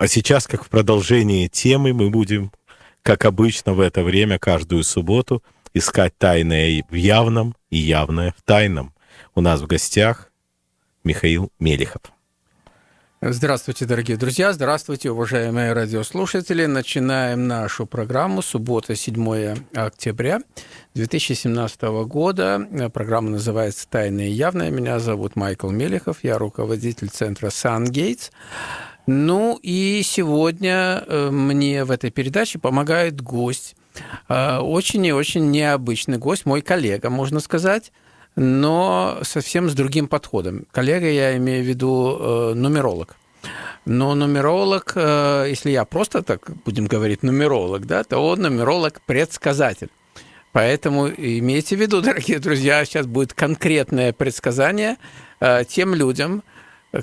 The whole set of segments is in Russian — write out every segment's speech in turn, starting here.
А сейчас, как в продолжении темы, мы будем, как обычно в это время, каждую субботу искать тайное в явном и явное в тайном. У нас в гостях Михаил Мелихов. Здравствуйте, дорогие друзья, здравствуйте, уважаемые радиослушатели. Начинаем нашу программу. Суббота, 7 октября 2017 года. Программа называется «Тайное и явное». Меня зовут Майкл Мелехов, я руководитель центра «Сан-Гейтс». Ну и сегодня э, мне в этой передаче помогает гость. Э, очень и очень необычный гость, мой коллега, можно сказать но совсем с другим подходом. Коллега, я имею в виду э, нумеролог. Но нумеролог, если я просто так будем говорить нумеролог, да, то он нумеролог-предсказатель. Поэтому имейте в виду, дорогие друзья, сейчас будет конкретное предсказание тем людям,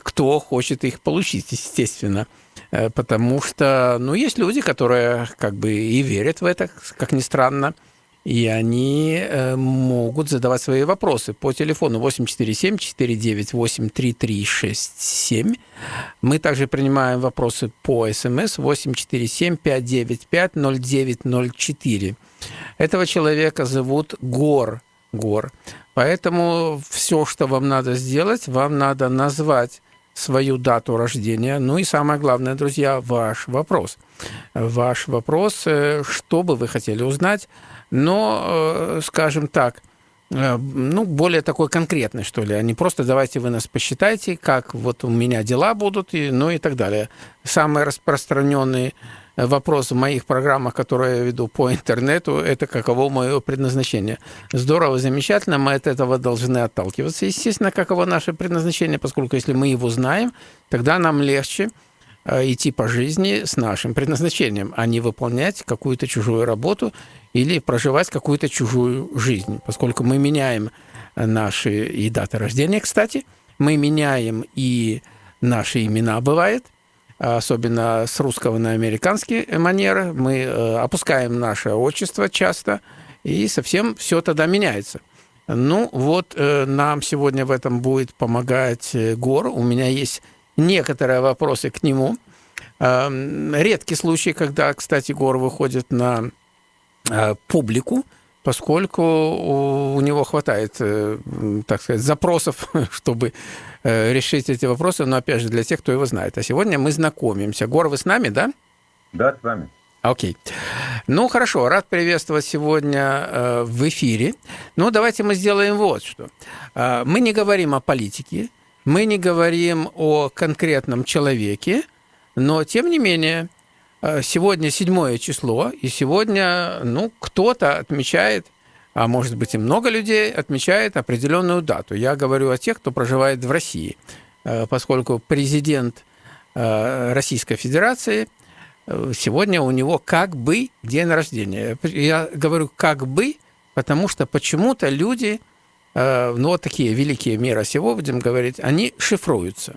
кто хочет их получить, естественно. Э, потому что, ну, есть люди, которые как бы и верят в это, как ни странно, и они э, могут задавать свои вопросы по телефону 847-498-3367. Мы также принимаем вопросы по СМС 847-595-0904. Этого человека зовут Гор. Гор. Поэтому все, что вам надо сделать, вам надо назвать свою дату рождения. Ну и самое главное, друзья, ваш вопрос. Ваш вопрос, э, что бы вы хотели узнать но, э, скажем так, э, ну, более такой конкретный, что ли, а не просто давайте вы нас посчитайте, как вот у меня дела будут, и, ну и так далее. Самый распространенный вопрос в моих программах, которые я веду по интернету, это каково мое предназначение. Здорово, замечательно, мы от этого должны отталкиваться. Естественно, каково наше предназначение, поскольку если мы его знаем, тогда нам легче э, идти по жизни с нашим предназначением, а не выполнять какую-то чужую работу или проживать какую-то чужую жизнь, поскольку мы меняем наши и даты рождения, кстати, мы меняем и наши имена, бывает, особенно с русского на американский манеры, мы э, опускаем наше отчество часто, и совсем все тогда меняется. Ну, вот э, нам сегодня в этом будет помогать э, Гор. У меня есть некоторые вопросы к нему. Эм, редкий случай, когда, кстати, Гор выходит на публику, поскольку у него хватает, э, так сказать, запросов, чтобы э, решить эти вопросы, но опять же для тех, кто его знает. А сегодня мы знакомимся. Гор, вы с нами, да? Да, с вами. Окей. Ну, хорошо, рад приветствовать сегодня в эфире. Ну, давайте мы сделаем вот что. Мы не говорим о политике, мы не говорим о конкретном человеке, но, тем не менее, Э, сегодня седьмое число, и сегодня, ну, кто-то отмечает, а может быть и много людей отмечает определенную дату. Я говорю о тех, кто проживает в России, э, поскольку президент э, Российской Федерации сегодня у него как бы день рождения. Я говорю как бы, потому что почему-то люди, ну вот такие великие мира сего, будем говорить, они шифруются.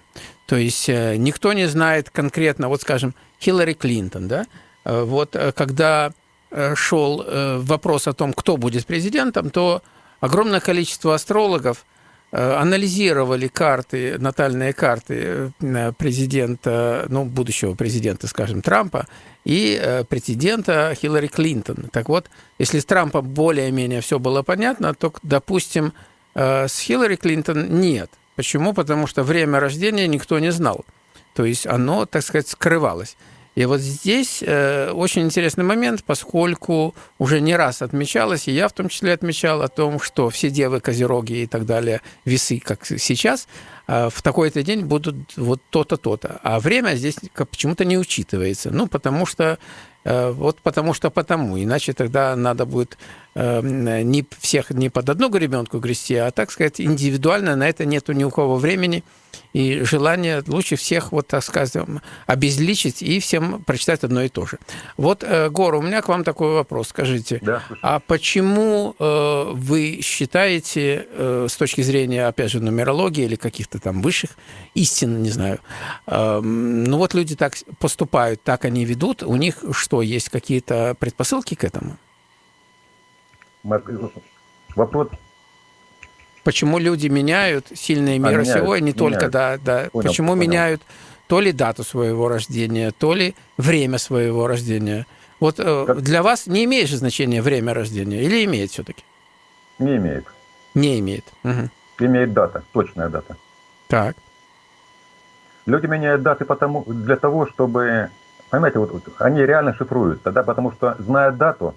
То есть никто не знает конкретно, вот скажем, Хиллари Клинтон, да, э, вот э, когда э, шел вопрос о том, кто будет президентом, то огромное количество астрологов анализировали карты, натальные карты президента, ну, будущего президента, скажем, Трампа и президента Хиллари Клинтон. Так вот, если с Трампом более-менее все было понятно, то, допустим, с Хиллари Клинтон нет. Почему? Потому что время рождения никто не знал. То есть оно, так сказать, скрывалось. И вот здесь э, очень интересный момент, поскольку уже не раз отмечалось, и я в том числе отмечал о том, что все девы, козероги и так далее, весы, как сейчас, э, в такой-то день будут вот то-то, то-то. А время здесь почему-то не учитывается. Ну, потому что вот потому что потому. Иначе тогда надо будет э, не всех не под одну гребенку грести, а, так сказать, индивидуально. На это нету ни у кого времени и желания лучше всех, вот так скажем, обезличить и всем прочитать одно и то же. Вот, э, Гор, у меня к вам такой вопрос. Скажите, да, а почему вы считаете, с точки зрения, опять же, нумерологии или каких-то там высших истин, не знаю, ну вот люди так поступают, так они ведут, у них что, есть какие-то предпосылки к этому? Вопрос. Почему люди меняют сильные мира а, меняют, сего, и не только, да, да. Понял, Почему понял. меняют то ли дату своего рождения, то ли время своего рождения. Вот как... для вас не имеет же значения время рождения или имеет все-таки? Не имеет. Не имеет. Угу. Имеет дата, точная дата. Так. Люди меняют даты потому, для того, чтобы... Понимаете, вот, вот они реально шифруют тогда, потому что, зная дату,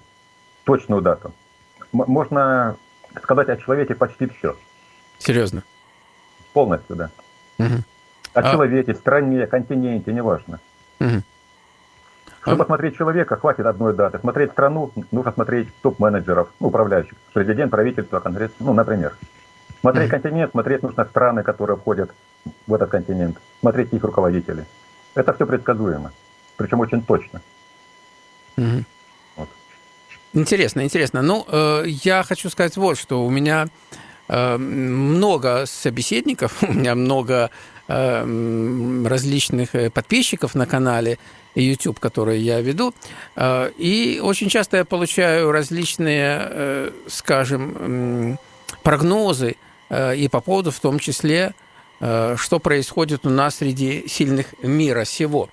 точную дату, можно сказать о человеке почти все. Серьезно? Полностью, да. Угу. О а... человеке, стране, континенте, неважно. Угу. Чтобы а... посмотреть человека, хватит одной даты. Смотреть страну, нужно смотреть топ-менеджеров, ну, управляющих. Президент, правительство, конгресс, ну, например. Смотреть угу. континент, смотреть нужно страны, которые входят в этот континент. Смотреть их руководителей. Это все предсказуемо. Причем очень точно. Угу. Интересно, интересно. Ну, э, я хочу сказать вот, что у меня э, много собеседников, у меня много э, различных э, подписчиков на канале YouTube, который я веду, э, и очень часто я получаю различные, э, скажем, прогнозы э, и по поводу в том числе э, что происходит у нас среди сильных мира сего.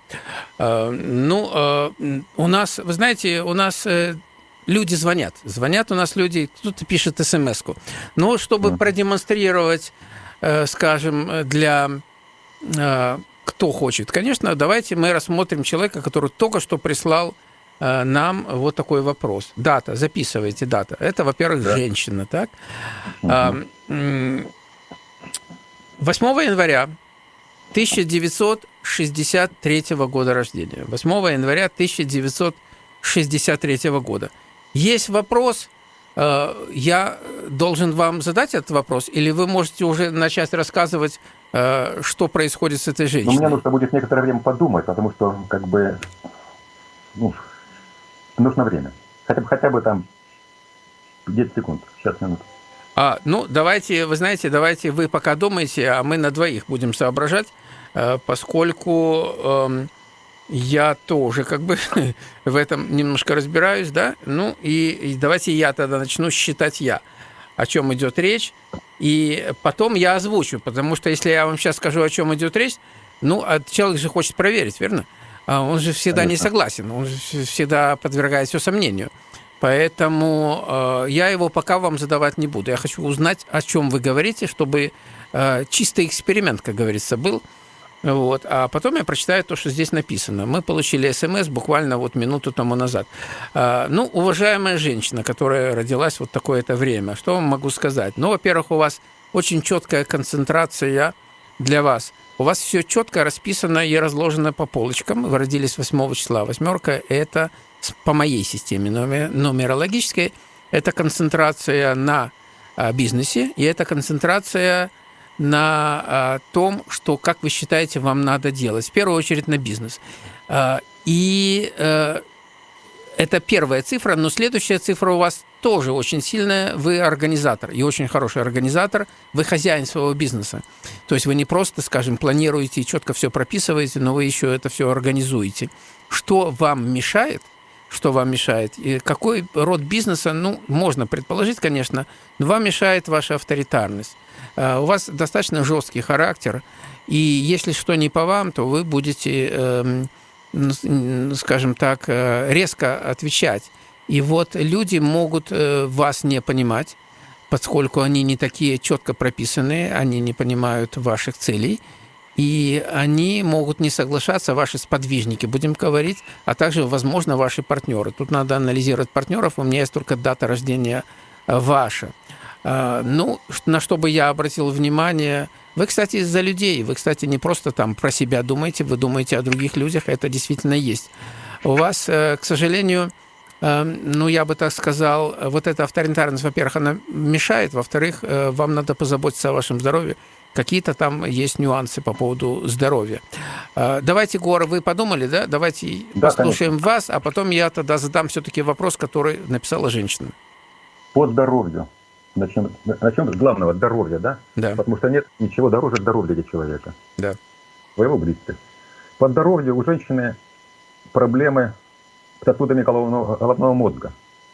Э, ну, э, у нас, вы знаете, у нас люди звонят. Звонят у нас люди, кто-то пишет смс-ку. Но чтобы продемонстрировать, э, скажем, для э, кто хочет, конечно, давайте мы рассмотрим человека, который только что прислал э, нам вот такой вопрос. Дата, записывайте дата. Это, во-первых, да. женщина, так? Угу. 8 января 1963 года рождения. 8 января 1963 года. Есть вопрос, э, я должен вам задать этот вопрос, или вы можете уже начать рассказывать, э, что происходит с этой женщиной? Но мне нужно будет некоторое время подумать, потому что как бы ну, нужно время. Хотя бы, хотя бы там 10 секунд, сейчас минут. А, ну, давайте, вы знаете, давайте вы пока думаете, а мы на двоих будем соображать, э, поскольку эм, я тоже как бы в этом немножко разбираюсь, да, ну и, и давайте я тогда начну считать я, о чем идет речь, и потом я озвучу, потому что если я вам сейчас скажу, о чем идет речь, ну, а человек же хочет проверить, верно? А он же всегда Конечно. не согласен, он же всегда подвергает все сомнению. Поэтому э, я его пока вам задавать не буду. Я хочу узнать, о чем вы говорите, чтобы э, чистый эксперимент, как говорится, был. Вот. А потом я прочитаю то, что здесь написано. Мы получили смс буквально вот минуту тому назад. А, ну, уважаемая женщина, которая родилась вот такое-то время, что вам могу сказать? Ну, во-первых, у вас очень четкая концентрация для вас. У вас все четко расписано и разложено по полочкам. Вы родились 8 числа. Восьмерка – это по моей системе нумерологической. Это концентрация на а, бизнесе, и это концентрация на а, том, что, как вы считаете, вам надо делать. В первую очередь на бизнес. А, и а, это первая цифра, но следующая цифра у вас тоже очень сильная. Вы организатор, и очень хороший организатор. Вы хозяин своего бизнеса. То есть вы не просто, скажем, планируете и четко все прописываете, но вы еще это все организуете. Что вам мешает? Что вам мешает? И какой род бизнеса, ну, можно предположить, конечно, но вам мешает ваша авторитарность. Э, у вас достаточно жесткий характер, и если что не по вам, то вы будете, эм, скажем так, э, резко отвечать. И вот люди могут э, вас не понимать, поскольку они не такие четко прописанные, они не понимают ваших целей, и они могут не соглашаться, ваши сподвижники, будем говорить, а также, возможно, ваши партнеры. Тут надо анализировать партнеров, у меня есть только дата рождения ваша. А, ну, на что бы я обратил внимание, вы, кстати, за людей, вы, кстати, не просто там про себя думаете, вы думаете о других людях, это действительно есть. У вас, э, к сожалению, э, ну, я бы так сказал, вот эта авторитарность, во-первых, она мешает, во-вторых, э, вам надо позаботиться о вашем здоровье. Какие-то там есть нюансы по поводу здоровья. Давайте, Гора, вы подумали, да? Давайте да, послушаем конечно. вас, а потом я тогда задам все-таки вопрос, который написала женщина. По здоровью начнем, начнем с главного здоровья, да? Да. Потому что нет ничего дороже здоровья для человека. Да. Своего близких. По здоровью у женщины проблемы с сосудами головного, головного мозга.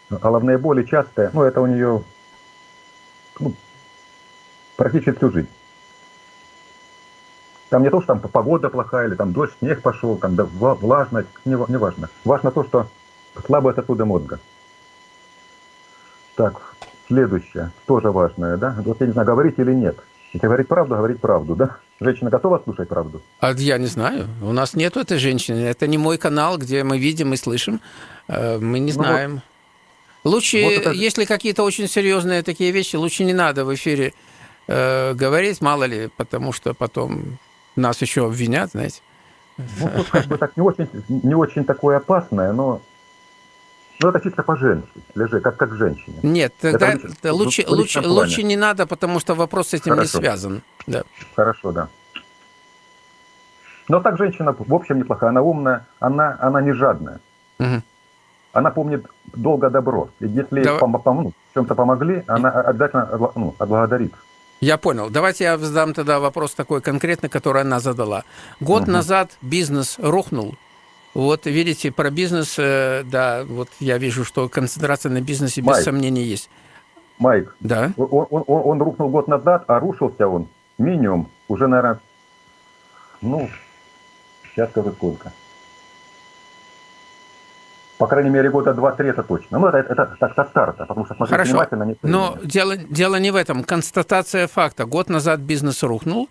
Головные боли частые, ну это у нее ну, практически всю жизнь. Там не то, что там погода плохая, или там дождь, снег пошел, там да, влажность, не, не важно. Важно то, что слабое сосуды мозга. Так, следующее, тоже важное, да? Вот я не знаю, говорить или нет. Если говорить правду, говорить правду, да? Женщина готова слушать правду? А я не знаю. У нас нет этой женщины. Это не мой канал, где мы видим и слышим. Э, мы не знаем. Ну, вот. Лучше, вот это... если какие-то очень серьезные такие вещи, лучше не надо в эфире э, говорить, мало ли, потому что потом нас еще обвинят, знаете. Ну, вот как бы так не очень, не очень такое опасное, но ну, это чисто по-женски, лежи, как, как женщине. Нет, тогда это лучше, лучше, лучше не надо, потому что вопрос с этим Хорошо. не связан. Да. Хорошо, да. Но так женщина, в общем, неплохая. Она умная, она, она не жадная. Угу. Она помнит долго добро. И если да. пом- пом- ну, чем-то помогли, она обязательно ну, отблагодарит. Я понял. Давайте я задам тогда вопрос такой конкретный, который она задала. Год угу. назад бизнес рухнул. Вот видите, про бизнес, э, да, вот я вижу, что концентрация на бизнесе без Майк, сомнений есть. Майк, да? Он, он, он, рухнул год назад, а рушился он минимум уже, наверное, ну, сейчас скажу сколько. По крайней мере, года два-три это точно. Ну, это, это так со старта, потому что смотреть Хорошо. внимательно не Но дело, дело не в этом. Констатация факта. Год назад бизнес рухнул,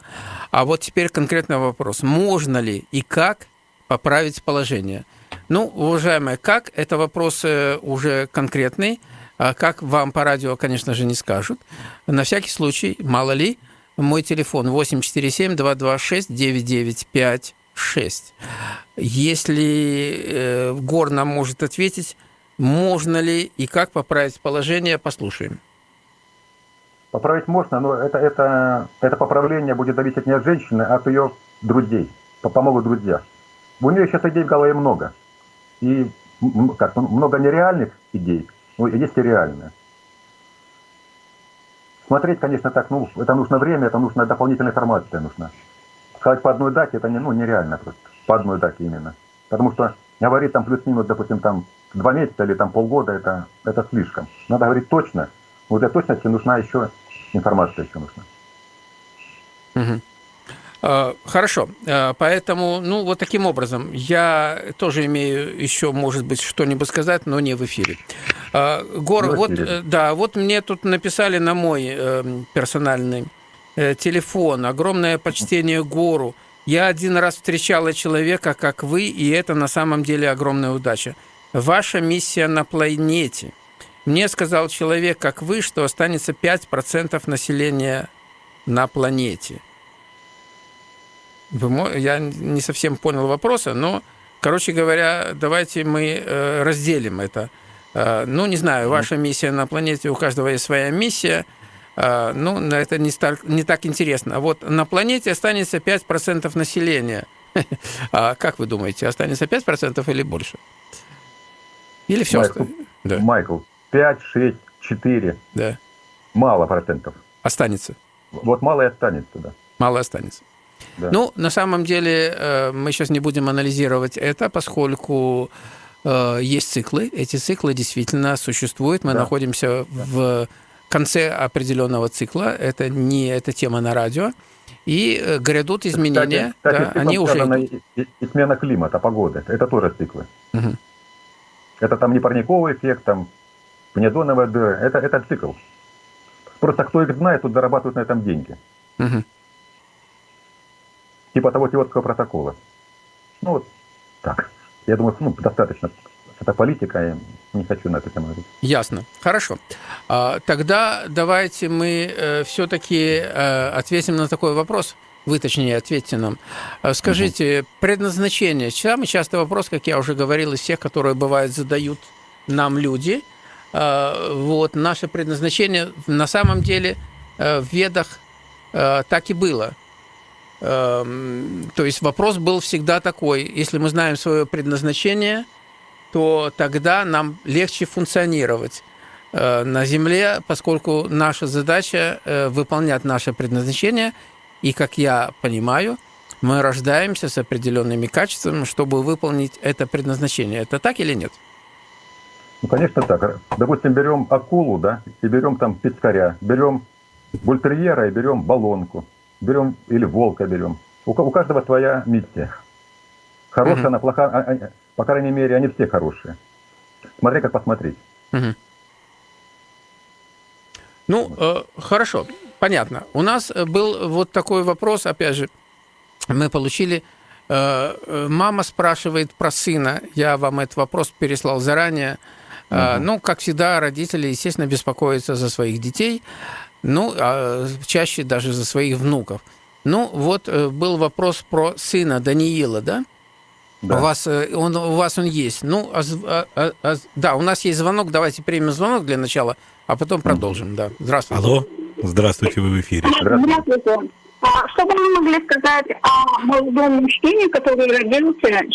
а вот теперь конкретный вопрос. Можно ли и как поправить положение? Ну, уважаемые, как? Это вопрос уже конкретный. А как вам по радио, конечно же, не скажут. На всякий случай, мало ли, мой телефон 847-226-9956. Если э, Гор нам может ответить, можно ли и как поправить положение, послушаем. Поправить можно, но это, это, это поправление будет зависеть не от женщины, а от ее друзей. Помогут друзья. У нее сейчас идей в голове много. И как, много нереальных идей, но есть и реальные. Смотреть, конечно, так, ну, это нужно время, это нужно дополнительная информация нужна. Сказать по одной дате, это не, ну, нереально просто. По одной дате именно. Потому что говорить там плюс-минус, допустим, там два месяца или там полгода, это, это слишком. Надо говорить точно. Вот для точности нужна еще информация еще нужна. Угу. Хорошо, а, поэтому, ну, вот таким образом, я тоже имею еще, может быть, что-нибудь сказать, но не в эфире. А, Гор, вот, э, да, вот мне тут написали на мой э, персональный э, телефон, огромное почтение Гору. Я один раз встречала человека, как вы, и это на самом деле огромная удача. Ваша миссия на планете. Мне сказал человек, как вы, что останется 5% населения на планете. Я не совсем понял вопроса, но, короче говоря, давайте мы э, разделим это. Э, ну, не знаю, ваша миссия на планете, у каждого есть своя миссия. Э, ну, это не, стар, не так интересно. А вот на планете останется 5% населения. А как вы думаете, останется 5% или больше? Или все? Майкл, да. Майкл 5, 6, 4. Да. Мало процентов. Останется. Вот мало и останется, да. Мало останется. Да. Ну, на самом деле, э, мы сейчас не будем анализировать это, поскольку э, есть циклы. Эти циклы действительно существуют. Мы да. находимся да. в конце определенного цикла. Это не эта тема на радио. И э, грядут изменения. Кстати, кстати, да, они уже идут. И, и смена климата, погоды. Это тоже циклы. Угу. Это там не парниковый эффект, там пневдоновая дыра. Это, это цикл. Просто кто их знает, тут зарабатывают на этом деньги. Угу типа того киотского протокола. Ну вот так. Я думаю, ну, достаточно. Это политика, я не хочу на эту тему говорить. Ясно. Хорошо. А, тогда давайте мы э, все-таки э, ответим на такой вопрос. Вы, точнее, ответьте нам. А, скажите, угу. предназначение. Самый частый вопрос, как я уже говорил, из всех, которые, бывает, задают нам люди. А, вот, наше предназначение на самом деле э, в ведах так и было – то есть вопрос был всегда такой, если мы знаем свое предназначение, то тогда нам легче функционировать э, на Земле, поскольку наша задача э, выполнять наше предназначение, и, как я понимаю, мы рождаемся с определенными качествами, чтобы выполнить это предназначение. Это так или нет? Ну, конечно, так. Допустим, берем акулу, да, и берем там пескаря, берем бультерьера и берем баллонку берем, или волка берем. у, у каждого своя миссия. Хорошая, угу. она плохая, а, а, по крайней мере, они все хорошие. Смотри, как посмотреть. Угу. Ну, э, хорошо, понятно. У нас был вот такой вопрос, опять же, мы получили Э, э, мама спрашивает про сына. Я вам этот вопрос переслал заранее. Угу. Ну, как всегда, родители, естественно, беспокоятся за своих детей, ну, а чаще даже за своих внуков. Ну, вот был вопрос про сына Даниила, да? Да. У вас он у вас он есть. Ну, а, а, а, да, у нас есть звонок. Давайте примем звонок для начала, а потом продолжим. Да. Здравствуйте. Алло. Здравствуйте, вы в эфире. Здравствуйте. А что вы могли сказать о молодом мужчине, который родился 4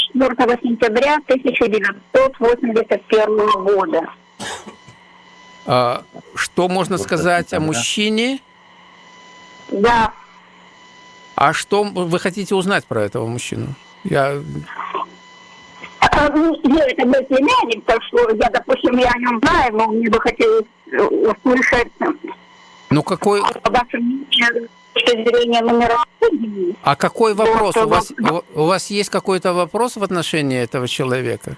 сентября 1981 года? А, что можно сказать о мужчине? Да. А что вы хотите узнать про этого мужчину? Я... А, ну, это мой племянник, так что я, допустим, я о нем знаю, но мне бы хотелось услышать... Ну, какой... По вашему мнению, точки зрения номера А какой вопрос? у, вас, у вас есть какой-то вопрос в отношении этого человека?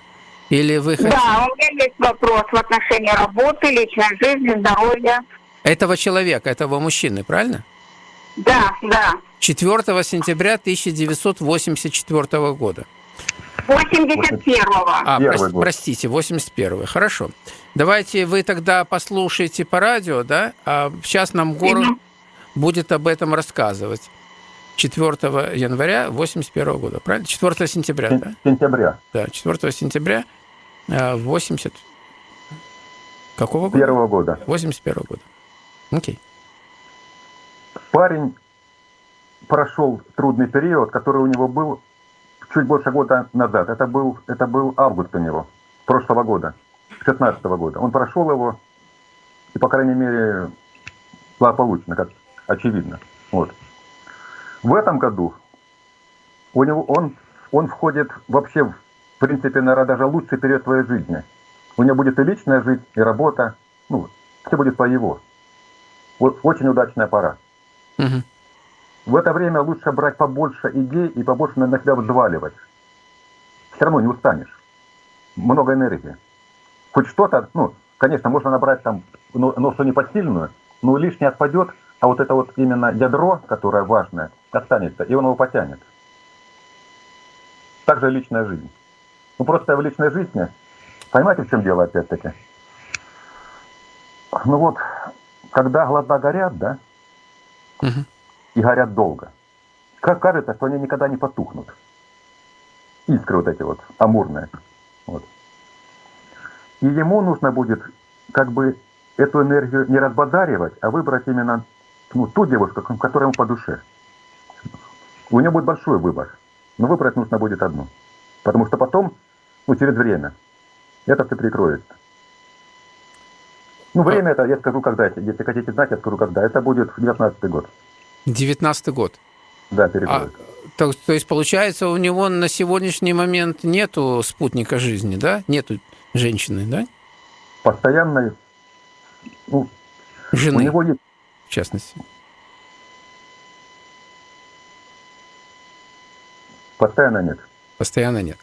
Или вы хотите... Да, у меня есть вопрос в отношении работы, личной жизни, здоровья. Этого человека, этого мужчины, правильно? Да, да. 4 сентября 1984 года. 81-го. А, прос, простите, 81-й. Хорошо. Давайте вы тогда послушайте по радио, да? А сейчас нам город... Угу будет об этом рассказывать 4 января 81 года, правильно? 4 сентября, Сен- да? Сентября. Да, 4 сентября 80... Какого года? Первого года. 81 года. Окей. Парень прошел трудный период, который у него был чуть больше года назад. Это был, это был август у него, прошлого года, 16 года. Он прошел его, и, по крайней мере, благополучно, как очевидно. Вот. В этом году у него, он, он входит вообще, в принципе, наверное, даже лучший период твоей жизни. У него будет и личная жизнь, и работа. Ну, все будет по его. Очень удачная пора. Угу. В это время лучше брать побольше идей и побольше на себя взваливать. Все равно не устанешь. Много энергии. Хоть что-то, ну, конечно, можно набрать там, но, но что не посильную, но лишнее отпадет, а вот это вот именно ядро, которое важное, останется, и он его потянет. Также личная жизнь. Ну просто в личной жизни, понимаете, в чем дело опять-таки? Ну вот, когда глаза горят, да, угу. и горят долго, как кажется, что они никогда не потухнут. Искры вот эти вот, амурные. Вот. И ему нужно будет как бы эту энергию не разбодаривать, а выбрать именно ну, ту девушку, которая ему по душе. У нее будет большой выбор, но выбрать нужно будет одну. Потому что потом, ну, через время, это все прикроется. Ну, время это, я скажу, когда, если хотите знать, я скажу, когда. Это будет 19 год. 19 год? Да, перекроется. А, то, то есть, получается, у него на сегодняшний момент нету спутника жизни, да? Нету женщины, да? Постоянной, ну, Жены. У него есть частности? Постоянно нет. Постоянно нет.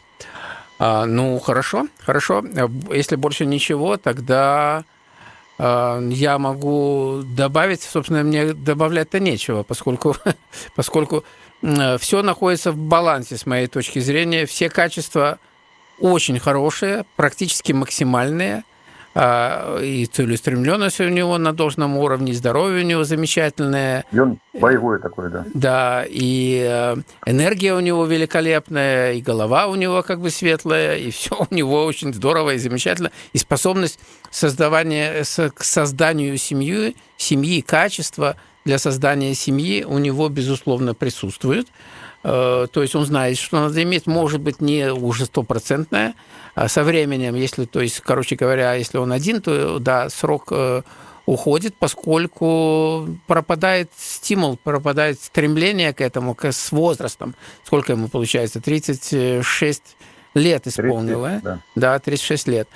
А, ну, хорошо, хорошо. Если больше ничего, тогда а, я могу добавить, собственно, мне добавлять-то нечего, поскольку, поскольку все находится в балансе с моей точки зрения. Все качества очень хорошие, практически максимальные. А, и целеустремленность у него на должном уровне, здоровье у него замечательное. И он боевой такой, да. Да, и э, энергия у него великолепная, и голова у него как бы светлая, и все у него очень здорово и замечательно. И способность создавания, к созданию семьи, семьи, качества для создания семьи у него, безусловно, присутствует. Э, то есть он знает, что надо иметь, может быть, не уже стопроцентное, а со временем, если, то есть, короче говоря, если он один, то, да, срок э, уходит, поскольку пропадает стимул, пропадает стремление к этому к, с возрастом. Сколько ему получается? 36 лет исполнило. 36, да. да, 36 лет.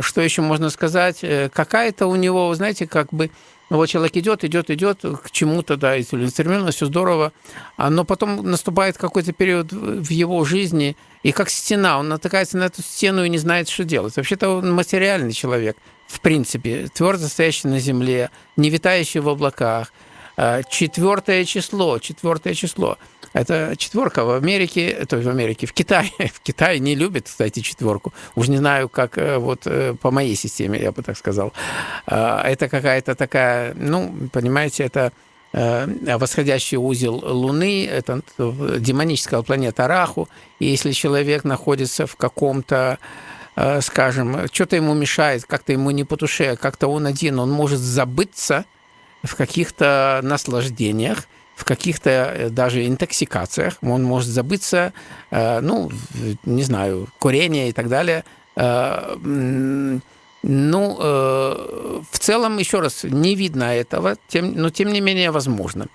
Что еще можно сказать? Э, какая-то у него, знаете, как бы вот человек идет, идет, идет к чему-то, да, и целеустремленно, все здорово, а, но потом наступает какой-то период в его жизни, и как стена, он натыкается на эту стену и не знает, что делать. Вообще-то он материальный человек, в принципе, твердо стоящий на земле, не витающий в облаках. А, четвертое число, четвертое число. Это четверка в Америке, то есть в Америке, в Китае. В Китае не любят, кстати, четверку. Уж не знаю, как э, вот э, по моей системе, я бы так сказал. А, это какая-то такая, ну, понимаете, это э, восходящий узел Луны, это демоническая планета Раху. И если человек находится в каком-то скажем, что-то ему мешает, как-то ему не по душе, как-то он один, он может забыться в каких-то наслаждениях, в каких-то э, даже интоксикациях, он может забыться, э, ну, не знаю, курение и так далее. Э, ну, в целом, еще раз, не видно этого, но тем не менее возможно.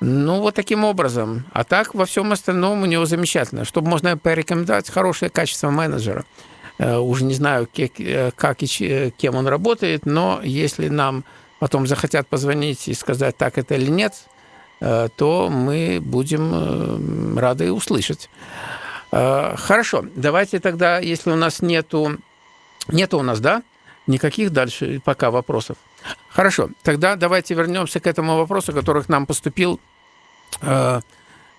Ну, вот таким образом. А так во всем остальном у него замечательно. Чтобы можно порекомендовать хорошее качество менеджера. Уже не знаю, как и кем он работает, но если нам потом захотят позвонить и сказать, так это или нет, то мы будем э, рады услышать. Э, хорошо, давайте тогда, если у нас нету, нету у нас, да, никаких дальше пока вопросов. Хорошо, тогда давайте вернемся к этому вопросу, который к нам поступил э,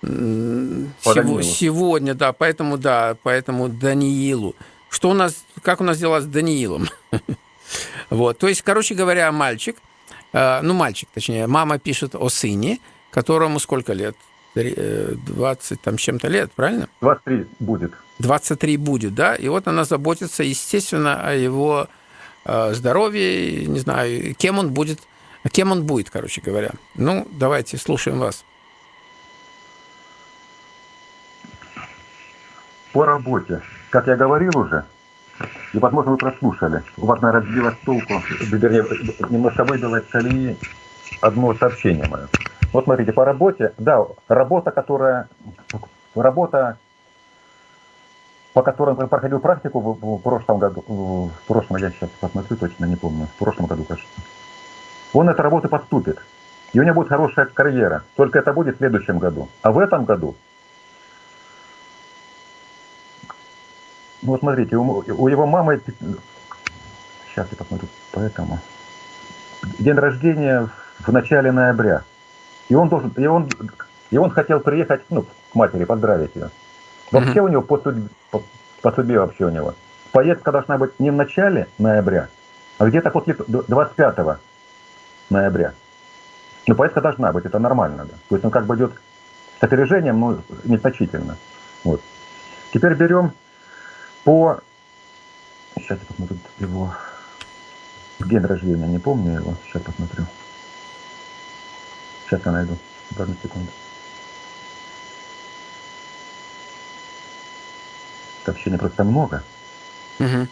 сего, сегодня, да, поэтому, да, поэтому Даниилу. Что у нас, как у нас дела с Даниилом? вот, то есть, короче говоря, мальчик, э, ну, мальчик, точнее, мама пишет о сыне, которому сколько лет? 20 э, там чем-то лет, правильно? 23 будет. 23 будет, да? И вот она заботится, естественно, о его э, здоровье, не знаю, кем он будет, кем он будет, короче говоря. Ну, давайте, слушаем вас. По работе. Как я говорил уже, и, возможно, вы прослушали, у вас, наверное, сбилось толку, вернее, немножко выбило из колеи одно сообщение мое. Вот смотрите, по работе, да, работа, которая, работа, по которой я проходил практику в, в прошлом году, в прошлом, я сейчас посмотрю, точно не помню, в прошлом году, кажется. Он эту работу поступит, и у него будет хорошая карьера, только это будет в следующем году. А в этом году, ну смотрите, у, у его мамы, сейчас я посмотрю, поэтому, день рождения в начале ноября. И он должен, и он, и он хотел приехать, ну, к матери, поздравить ее. Вообще mm-hmm. у него по, судьбе, по, по судьбе вообще у него. Поездка должна быть не в начале ноября, а где-то после 25 ноября. Но поездка должна быть, это нормально, да. То есть он как бы идет с опережением, но незначительно. Вот. Теперь берем по... Сейчас я посмотрю его день рождения, не помню его, сейчас посмотрю. Сейчас я найду. Одну секунду. Сообщений просто много. Угу.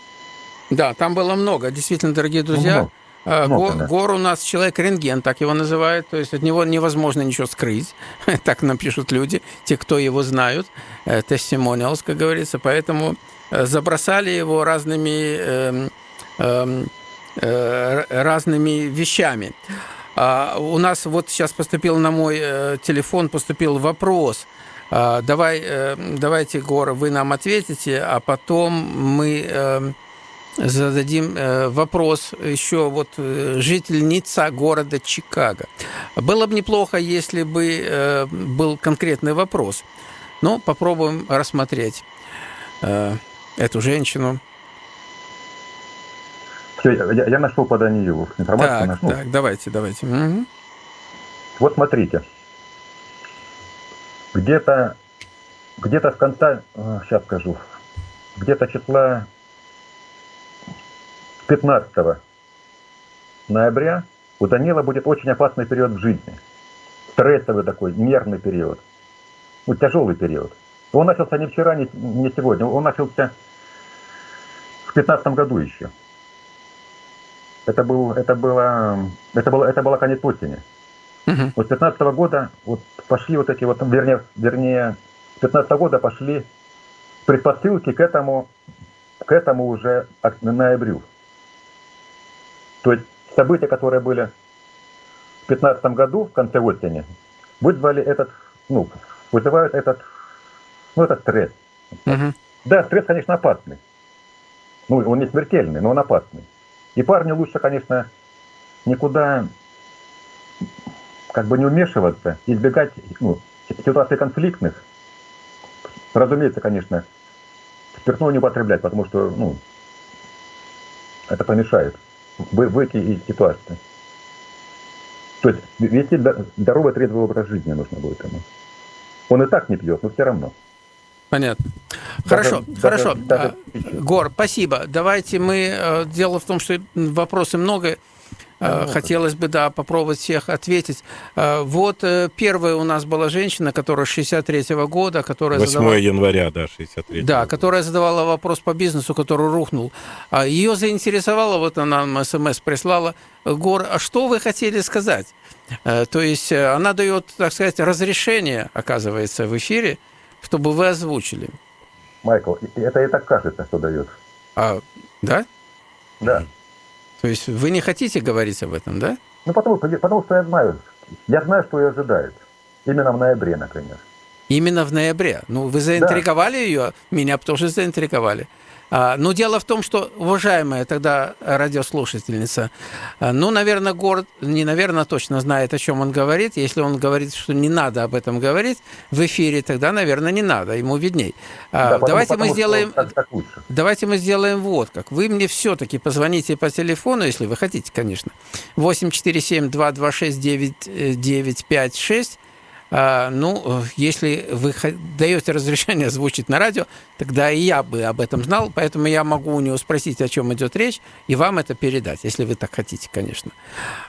Да, там было много. Действительно, дорогие друзья, ну, много. Много, Го, да. Гор у нас человек-рентген, так его называют. То есть от него невозможно ничего скрыть. так напишут люди, те, кто его знают. Testimonials, как говорится. Поэтому э, забросали его разными, э, э, э, разными вещами. А, у нас вот сейчас поступил на мой э, телефон поступил вопрос. А, давай, э, давайте, Гора, вы нам ответите, а потом мы э, зададим вопрос еще вот жительница города Чикаго. Было бы неплохо, если бы был конкретный вопрос. Но попробуем рассмотреть эту женщину. Все, я, я нашел по Даниилу информацию. Так, нашел. так, давайте, давайте. Угу. Вот смотрите. Где-то где-то в конце, сейчас скажу, где-то числа 15 ноября у Данила будет очень опасный период в жизни. Стрессовый такой, нервный период. Ну, тяжелый период. Он начался не вчера, не, не сегодня. Он начался в 15 году еще. Это, был, это, было, это, было, это была конец осени. Угу. Вот с 15 года вот пошли вот эти вот, вернее, вернее, с 15 года пошли предпосылки к этому, к этому уже ноябрю. То есть события, которые были в 2015 году, в конце осени, вызвали этот, ну, вызывают этот, ну, этот стресс. Угу. Да, стресс, конечно, опасный. Ну, он не смертельный, но он опасный. И парню лучше, конечно, никуда как бы не вмешиваться, избегать ну, ситуаций конфликтных. Разумеется, конечно, спиртное не употреблять, потому что ну, это помешает выйти из ситуации. То есть вести здоровый трезвый образ жизни нужно будет ему. Он и так не пьет, но все равно. Понятно. Хорошо, даже, хорошо. Даже, даже... Гор, спасибо. Давайте мы... Э, дело в том, что вопросы много. Э, хотелось бы, да, попробовать всех ответить. Э, вот первая у нас была женщина, которая 63-го года, которая 8 задавала... января, да, 63 Да, которая задавала вопрос по бизнесу, который рухнул. А Ее заинтересовало, вот она нам смс прислала, Гор, а что вы хотели сказать? То есть она дает, так сказать, разрешение, оказывается, в эфире, чтобы вы озвучили. Майкл, это и так кажется, что дает. А, да? Да. То есть вы не хотите говорить об этом, да? Ну, потому, потому что я знаю, я знаю, что ее ожидает. Именно в ноябре, например. Именно в ноябре. Ну, вы заинтриговали да. ее, меня тоже заинтриговали. А, но дело в том, что, уважаемая тогда радиослушательница, а, ну, наверное, город, не наверное, точно знает, о чем он говорит. Если он говорит, что не надо об этом говорить в эфире, тогда, наверное, не надо, ему видней. А, да, давайте потому, мы сделаем, так, так лучше. давайте мы сделаем вот как. Вы мне все-таки позвоните по телефону, если вы хотите, конечно. 847 226 9956 а, ну, если вы даете разрешение озвучить на радио, тогда и я бы об этом знал, поэтому я могу у него спросить, о чем идет речь, и вам это передать, если вы так хотите, конечно.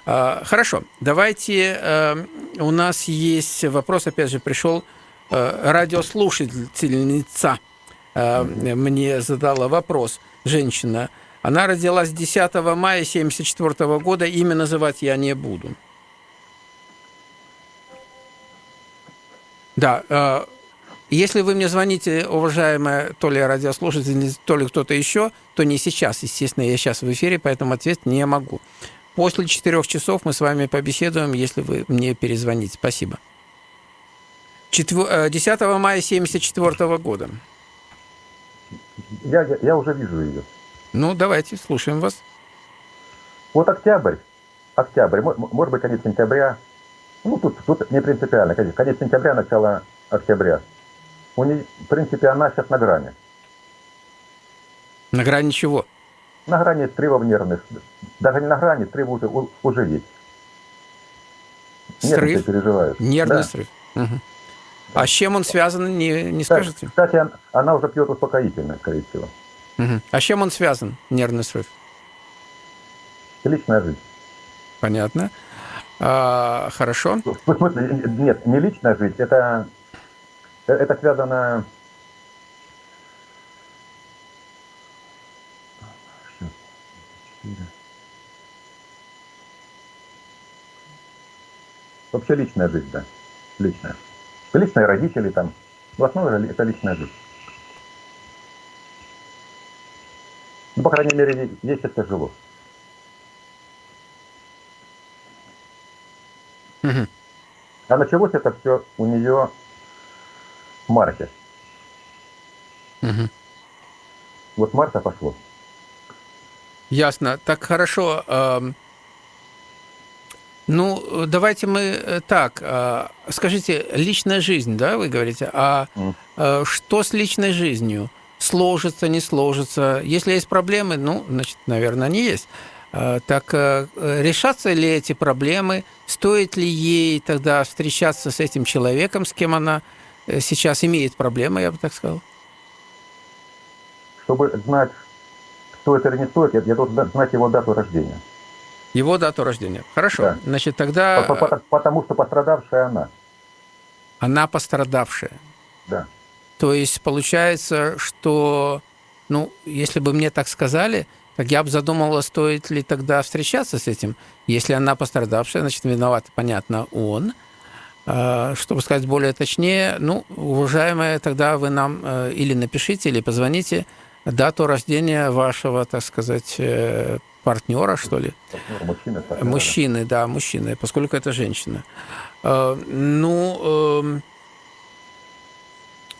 А, хорошо, давайте, э, у нас есть вопрос, опять же, пришел э, радиослушательница э, мне задала вопрос, женщина, она родилась 10 мая 1974 года, имя называть я не буду. Да. Э, если вы мне звоните, уважаемая то ли радиослушательница, то ли кто-то еще, то не сейчас. Естественно, я сейчас в эфире, поэтому ответить не могу. После четырех часов мы с вами побеседуем, если вы мне перезвоните. Спасибо. 10 э, мая 1974 года. Я, я, я уже вижу ее. Ну, давайте, слушаем вас. Вот октябрь. Октябрь, может быть, конец сентября ну, тут, тут не принципиально. Конец сентября, начало октября. У нее, в принципе, она сейчас на грани. На грани чего? На грани срывов нервных. Даже не на грани, срыв уже, уже есть. Срыв? переживают. Нервный да. срыв. Угу. А с чем он связан, не, не скажете? Кстати, она уже пьет успокоительное, скорее всего. Угу. А с чем он связан, нервный срыв? Личная жизнь. Понятно. А, хорошо. В смысле, нет, не личная жизнь, это, это связано... Вообще личная жизнь, да. Личная. Личные родители там. В основном это личная жизнь. Ну, по крайней мере, есть это тяжело. А началось это все у нее в марте. Угу. Вот марта пошло. Ясно. Так хорошо. Ну, давайте мы э, так. А, скажите, личная жизнь, да, вы говорите, а mm. что с личной жизнью? Сложится, не сложится? Если есть проблемы, ну, значит, наверное, они есть. А, так э, решатся ли эти проблемы? Стоит ли ей тогда встречаться с этим человеком, с кем она э, сейчас имеет проблемы, я бы так сказал? Чтобы знать, стоит или не стоит, я должен знать его дату рождения. Его дату рождения. Хорошо. Да. Значит, тогда... Потому что пострадавшая она. Она пострадавшая. Да. То есть получается, что, ну, если бы мне так сказали, так я бы задумала, стоит ли тогда встречаться с этим. Если она пострадавшая, значит, виноват, понятно, он. Э, чтобы сказать более точнее, ну, уважаемая, тогда вы нам э, или напишите, или позвоните дату рождения вашего, так сказать, э, партнера, что ли? Мужчины. Партнера. Мужчины, да, мужчины, поскольку это женщина. Ну, эм,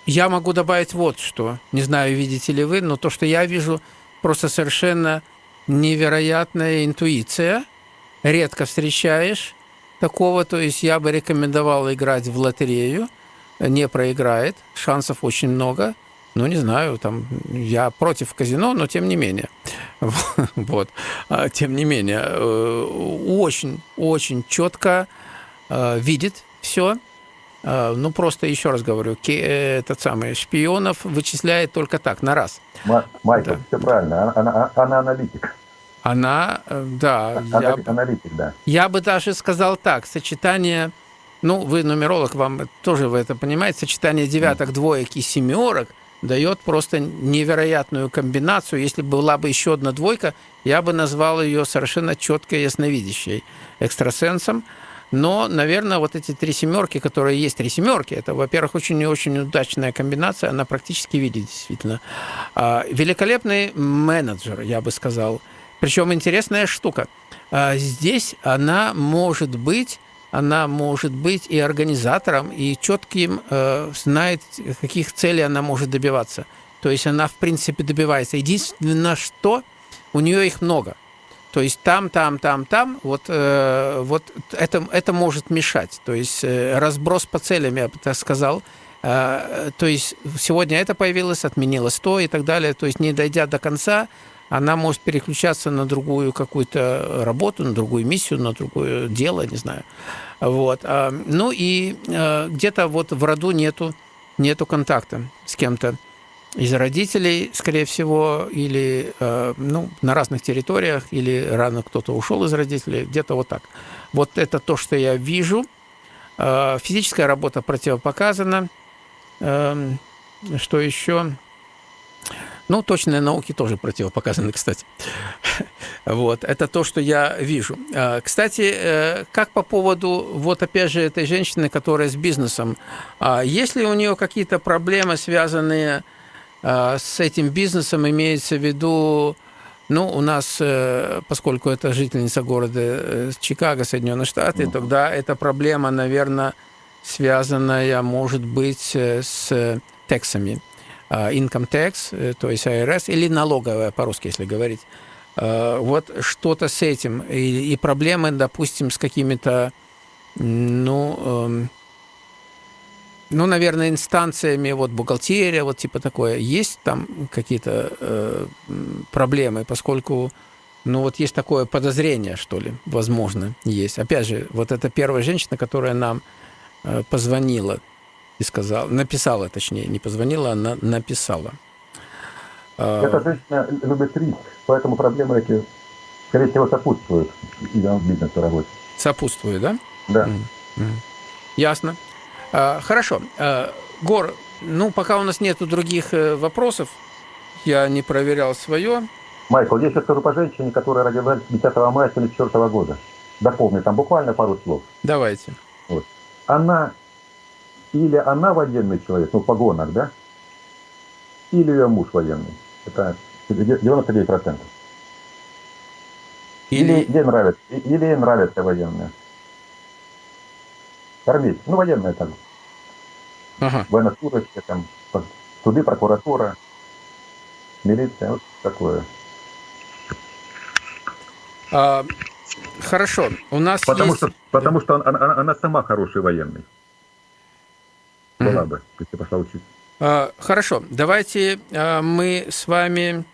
я могу добавить вот что. Не знаю, видите ли вы, но то, что я вижу, просто совершенно невероятная интуиция. Редко встречаешь такого, то есть я бы рекомендовал играть в лотерею, не проиграет, шансов очень много. Ну, не знаю, там, я против казино, но тем не менее. Вот. А, тем не менее, очень-очень э, четко э, видит все. Э, ну, просто еще раз говорю, этот самый шпионов вычисляет только так, на раз. Майкл, да. все правильно, она, она, она аналитик. Она, э, да. я, аналитик, да. Я бы даже сказал так, сочетание, ну, вы нумеролог, вам тоже вы это понимаете, сочетание девяток, двоек и семерок дает просто невероятную комбинацию. Если была бы еще одна двойка, я бы назвал ее совершенно четко ясновидящей экстрасенсом. Но, наверное, вот эти три семерки, которые есть три семерки, это, во-первых, очень и очень удачная комбинация, она практически видит действительно. А, великолепный менеджер, я бы сказал. Причем интересная штука. А, здесь она может быть она может быть и организатором, и четким э, знает, каких целей она может добиваться. То есть она, в принципе, добивается. Единственное, что у нее их много. То есть там, там, там, там, вот, э, вот это, это может мешать. То есть э, разброс по целям, я бы так сказал. Э, то есть сегодня это появилось, отменилось то и так далее. То есть не дойдя до конца, она может переключаться на другую какую-то работу, на другую миссию, на другое дело, не знаю. Вот. А, ну и э, где-то вот в роду нету, нету контакта с кем-то из родителей, скорее всего, или э, ну, на разных территориях, или рано кто-то ушел из родителей, где-то вот так. Вот это то, что я вижу. Э, физическая работа противопоказана. Эм, что еще? Ну, точные науки тоже противопоказаны, кстати. Вот, это то, что я вижу. А, кстати, э, как по поводу, вот опять же, этой женщины, которая с бизнесом, а, есть ли у нее какие-то проблемы, связанные а, с этим бизнесом, имеется в виду, ну, у нас, э, поскольку это жительница города э, Чикаго, Соединенные Штаты, uh-huh. тогда эта проблема, наверное, связанная, может быть, с тексами. Income tax, то есть IRS, или налоговая, по-русски, если говорить. Вот что-то с этим. И, и проблемы, допустим, с какими-то, ну, эм, ну, наверное, инстанциями, вот бухгалтерия, вот типа такое, есть там какие-то э, проблемы, поскольку, ну, вот есть такое подозрение, что ли, возможно, есть. Опять же, вот эта первая женщина, которая нам э, позвонила и сказала, написала, точнее, не позвонила, она написала. А, Эта женщина любит риск, поэтому проблемы эти, скорее всего, сопутствуют бизнесу работе. Сопутствуют, да? Да. Mm-hmm. Ясно. А, хорошо. А, Гор, ну, пока у нас нету других э, вопросов, я не проверял свое. Майкл, я сейчас скажу по женщине, которая родилась 10 мая 1974 года. Дополню, там буквально пару слов. Давайте. Вот. Она, или она военный человек, ну, в погонах, да? Или ее муж военный. Это 99%. Или, или ей нравится, или ей нравятся военные. Армейцы, ну военные там. Ага. Военнослужащие, там, суды, прокуратура, милиция, вот такое. А, хорошо, у нас потому есть... Что, потому что она, она, она сама хороший военный. Была mm-hmm. бы, если пошла учиться. А, хорошо, давайте а, мы с вами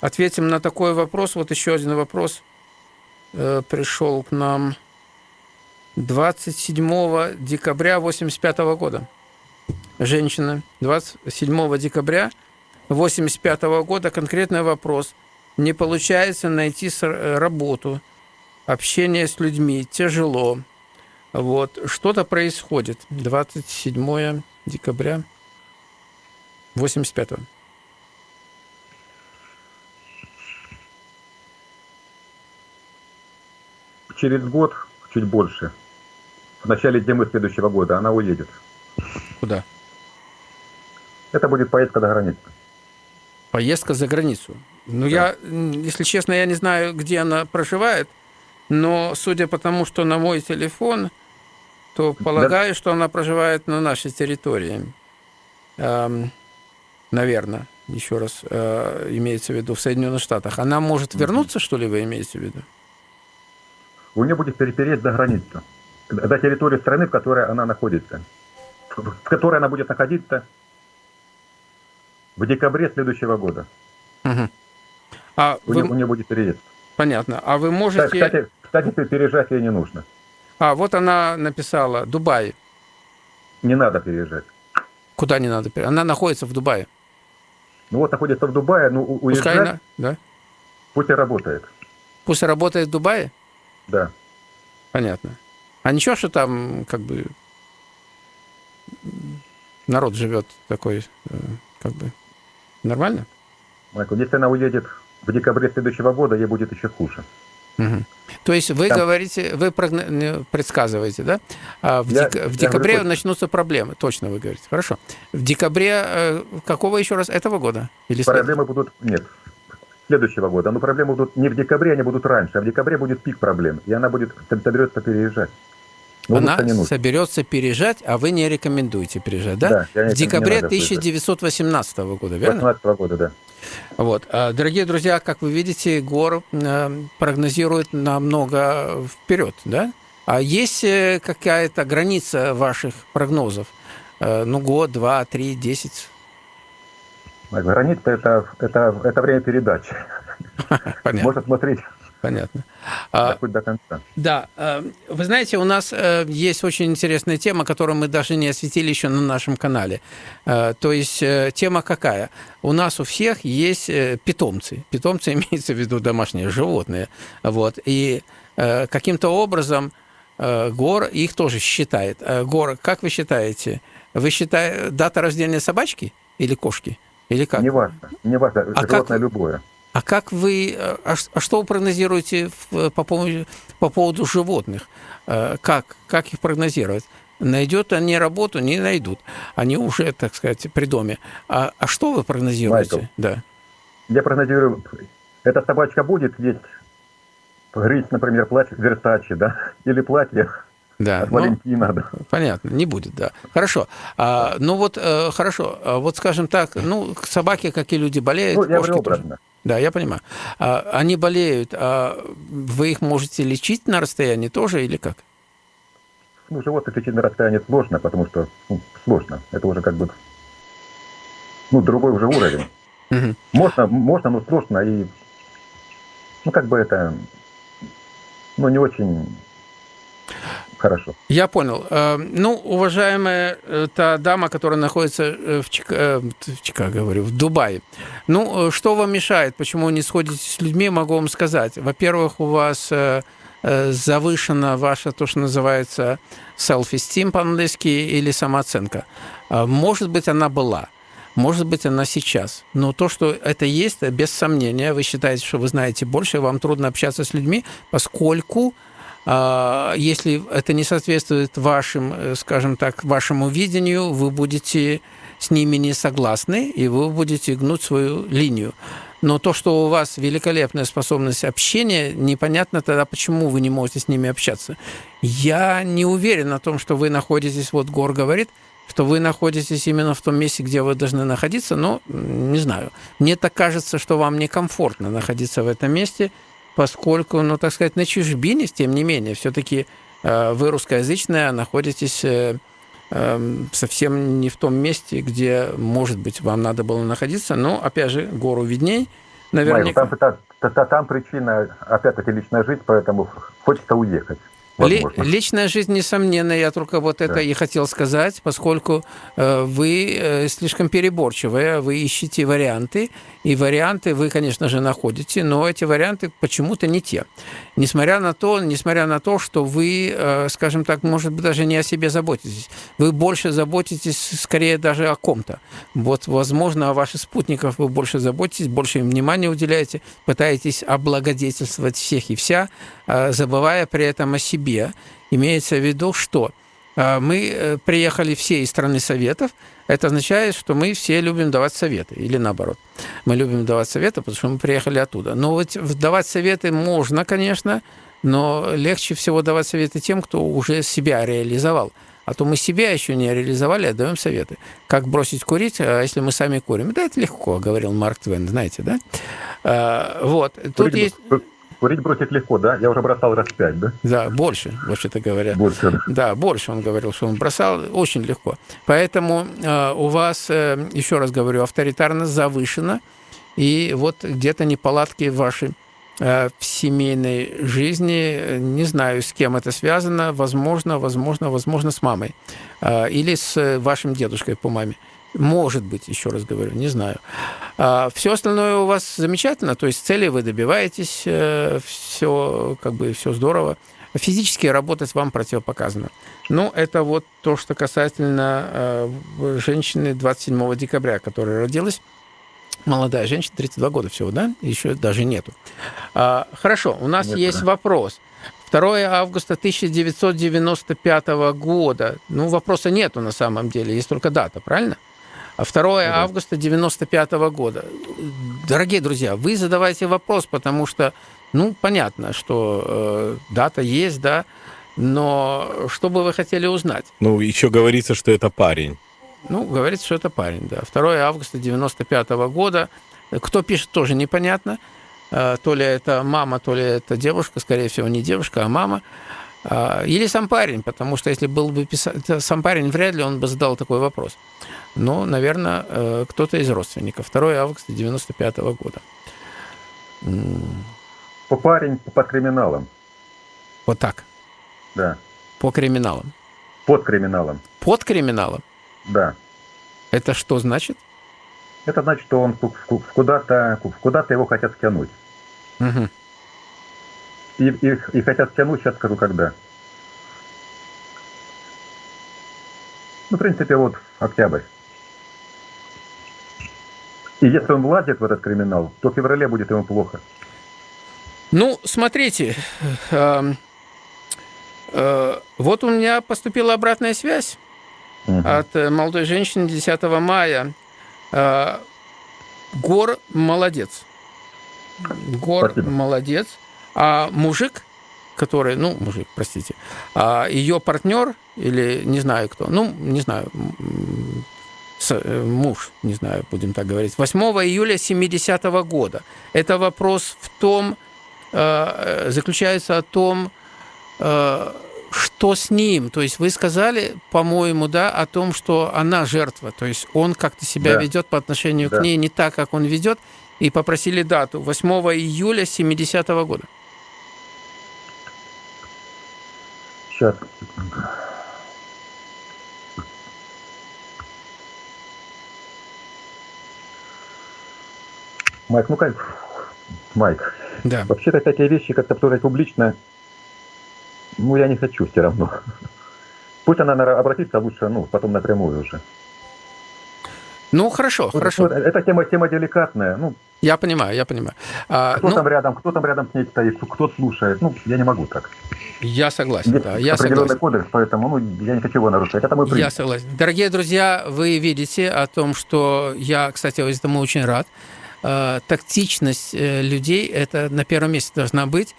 ответим на такой вопрос. Вот еще один вопрос э, пришел к нам 27 декабря 85 года. Женщина 27 декабря 85 года. Конкретный вопрос. Не получается найти э, работу, общение с людьми тяжело. Вот, что-то происходит. 27 декабря 85-го. Через год, чуть больше, в начале зимы следующего года она уедет. Куда? Это будет поездка до границы. Поездка за границу. Ну, да. я, если честно, я не знаю, где она проживает, но судя по тому, что на мой телефон, то полагаю, да. что она проживает на нашей территории. Эм, наверное, еще раз э, имеется в виду в Соединенных Штатах. Она может вернуться, что ли, вы имеете в виду? У нее будет перепереть за границу, до территории страны, в которой она находится, в которой она будет находиться в декабре следующего года. Угу. А у, вы... нее, у нее будет переезд. Понятно. А вы можете... Кстати, кстати, переезжать ей не нужно. А, вот она написала Дубай. Не надо переезжать. Куда не надо переезжать? Она находится в Дубае. Ну вот находится в Дубае, ну уезжать... Пускай она, да? Пусть и работает. Пусть работает в Дубае? Да. Понятно. А ничего, что там как бы народ живет такой, э, как бы нормально? Майкл, если она уедет в декабре следующего года, ей будет еще хуже. Угу. То есть вы Там... говорите, вы предсказываете, да? А в, я, дек... в декабре говорю, начнутся проблемы, точно вы говорите. Хорошо. В декабре э, какого еще раз этого года? Или проблемы след... будут нет следующего года. Но проблемы будут не в декабре, они будут раньше, а в декабре будет пик проблем, и она будет соберется переезжать. Но она соберется переезжать, а вы не рекомендуете переезжать, да? Да. В декабре 1918 года, верно? 18 года, да. Вот. А, дорогие друзья, как вы видите, ГОР э, прогнозирует намного вперед, да? А есть э, какая-то граница ваших прогнозов? Э, ну, год, два, три, десять? Граница это, это, это время передачи. Понятно. Можно смотреть Понятно. А, до конца. Да. Вы знаете, у нас есть очень интересная тема, которую мы даже не осветили еще на нашем канале. То есть тема какая? У нас у всех есть питомцы. Питомцы имеется в виду домашние животные. Вот. И каким-то образом Гор их тоже считает. Гор, как вы считаете? Вы считаете дата рождения собачки или кошки? Или как? Не важно. Не важно. А животное как... любое. А как вы, э, а, а что вы прогнозируете по поводу, по поводу животных? Э, как, как их прогнозировать? Найдет они работу, не найдут. Они уже, так сказать, при доме. А, а что вы прогнозируете? Майкл, да. Я прогнозирую, эта собачка будет есть грызть, например, платье Версачи, да, или платье да, от Валентина. Ну, да. Понятно, не будет, да. Хорошо. А, ну вот, э, хорошо, а вот скажем так, ну, собаки, как и люди, болеют. Ну, я образно. Тоже. Да, я понимаю. А, они болеют, а вы их можете лечить на расстоянии тоже или как? Ну, животных лечить на расстоянии сложно, потому что ну, сложно. Это уже как бы ну, другой уже уровень. Можно, можно, но сложно и ну, как бы это ну, не очень Хорошо. Я понял. Э, ну, уважаемая э, та дама, которая находится э, в, Чика... в Чикаго, говорю, в Дубае. Ну, что вам мешает? Почему не сходите с людьми? Могу вам сказать. Во-первых, у вас завышена ваша, то, что называется self-esteem по-английски или самооценка. Может быть, она была. Может быть, она сейчас. Но то, что это есть, без сомнения, вы считаете, что вы знаете больше, вам трудно общаться с людьми, поскольку если это не соответствует вашим, э, скажем так, вашему видению, вы будете с ними не согласны, и вы будете гнуть свою линию. Но то, что у вас великолепная способность общения, непонятно тогда, почему вы не можете с ними общаться. Я не уверен о том, что вы находитесь, вот Гор говорит, что вы находитесь именно в том месте, где вы должны находиться, но не знаю. Мне так кажется, что вам некомфортно находиться в этом месте – поскольку, ну, так сказать, на чужбине, тем не менее, все-таки э, вы русскоязычная, находитесь э, эм, совсем не в том месте, где, может быть, вам надо было находиться, но, опять же, гору видней, наверняка. Майк, там, там, там причина, опять-таки, личная жизнь, поэтому хочется уехать. Возможно. Личная жизнь, несомненно, я только вот это да. и хотел сказать, поскольку э, вы э, слишком переборчивые, вы ищете варианты, и варианты вы, конечно же, находите, но эти варианты почему-то не те. Несмотря на то, несмотря на то, что вы, э, скажем так, может быть, даже не о себе заботитесь. Вы больше заботитесь, скорее, даже о ком-то. Вот, возможно, о ваших спутниках вы больше заботитесь, больше им внимания уделяете, пытаетесь облагодетельствовать всех и вся, забывая при этом о себе. Имеется в виду, что а, мы э, приехали все из страны Советов, это означает, что мы все любим давать советы, или наоборот. Мы любим давать советы, потому что мы приехали оттуда. Но вот давать советы можно, конечно, но легче всего давать советы тем, кто уже себя реализовал. А то мы себя еще не реализовали, а даем советы. Как бросить курить, а если мы сами курим? Да, это легко, говорил Марк Твен, знаете, да? А, вот. Тут есть... Курить бросить легко, да? Я уже бросал раз пять, да? Да, больше, вообще-то говоря. Больше. Да. больше он говорил, что он бросал очень легко. Поэтому э, у вас, э, еще раз говорю, авторитарность завышена, и вот где-то неполадки ваши Э, в семейной жизни. Не знаю, с кем это связано. Возможно, возможно, возможно, с мамой. Э, или с вашим дедушкой по маме. Может быть, еще раз говорю, не знаю. А все остальное у вас замечательно, то есть цели вы добиваетесь, э, все как бы все здорово. Физически работать вам противопоказано. Ну, это вот то, что касательно женщины 27 декабря, которая родилась молодая женщина, 32 года всего, да? Еще даже нету. А, хорошо, у нас Нет, есть да. вопрос. 2 августа 1995 года. Ну, вопроса нету на самом деле, есть только дата, правильно? А 2 да. августа 1995 года. Дорогие друзья, вы задавайте вопрос, потому что, ну, понятно, что э, дата есть, да, но что бы вы хотели узнать? Ну, еще говорится, что это парень. Ну, говорится, что это парень, да. 2 августа 95 -го года. Кто пишет, тоже непонятно. А, то ли это мама, то ли это девушка, скорее всего, не девушка, а мама. А, или сам парень, потому что если был бы писать, сам парень, вряд ли он бы задал такой вопрос. Но, наверное, э, кто-то из родственников. 2 августа 95 -го года. По парень по криминалам. Вот так? Да. По криминалам? Под криминалом. Под криминалом? Да. Это что значит? Это значит, что он куда-то куда его хотят стянуть. Угу. И, и, и хотят стянуть, сейчас скажу, когда. Ну, в принципе, вот октябрь. И если он влазит в этот криминал, то в феврале будет ему плохо. Ну, смотрите, э, э, вот у меня поступила обратная связь угу. от э, молодой женщины 10 мая. Э, Гор молодец. Гор Спасибо. молодец. А мужик, который, ну, мужик, простите, а ее партнер или не знаю кто, ну, не знаю, э, муж, не знаю, будем так говорить, 8 июля 70 -го года. Это вопрос в том, заключается о том, что с ним? То есть вы сказали, по-моему, да, о том, что она жертва, то есть он как-то себя да. ведет по отношению да. к ней не так, как он ведет, и попросили дату 8 июля 70 -го года. Сейчас. Майк, ну как, Майк, да. вообще-то такие вещи как-то тоже публично ну, я не хочу все равно. Пусть она обратится лучше, ну, потом напрямую уже. Ну, хорошо, ну, хорошо. Эта тема, тема деликатная. Ну, я понимаю, я понимаю. А, кто ну, там рядом, кто там рядом с ней стоит, кто слушает. Ну, я не могу так. Я согласен, да, я определенный согласен. кодекс, поэтому ну, я не хочу его нарушать. Это мой принцип. Я согласен. Дорогие друзья, вы видите о том, что я, кстати, этому очень рад. Э, тактичность э, людей – это на первом месте должна быть.